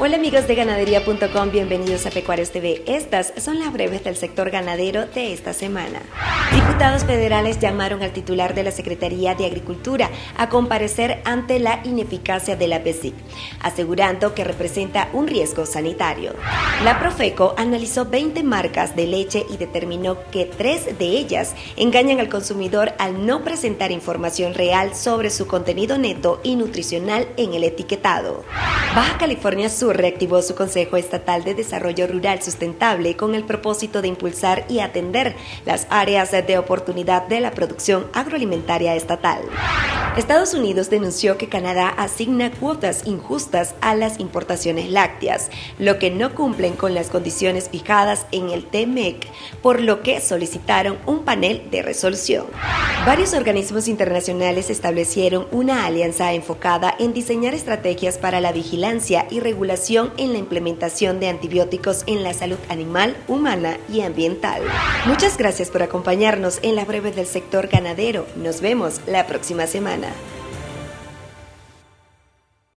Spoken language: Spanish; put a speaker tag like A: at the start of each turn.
A: Hola amigos de ganadería.com, bienvenidos a Pecuarios TV. Estas son las breves del sector ganadero de esta semana. Diputados federales llamaron al titular de la Secretaría de Agricultura a comparecer ante la ineficacia de la PESIC, asegurando que representa un riesgo sanitario. La Profeco analizó 20 marcas de leche y determinó que tres de ellas engañan al consumidor al no presentar información real sobre su contenido neto y nutricional en el etiquetado. Baja California Sur reactivó su Consejo Estatal de Desarrollo Rural Sustentable con el propósito de impulsar y atender las áreas de oportunidad de la producción agroalimentaria estatal. Estados Unidos denunció que Canadá asigna cuotas injustas a las importaciones lácteas, lo que no cumplen con las condiciones fijadas en el TMEC, por lo que solicitaron un panel de resolución. Varios organismos internacionales establecieron una alianza enfocada en diseñar estrategias para la vigilancia y regulación en la implementación de antibióticos en la salud animal, humana y ambiental. Muchas gracias por acompañarnos en la breve del sector ganadero. Nos vemos la próxima semana. Ana.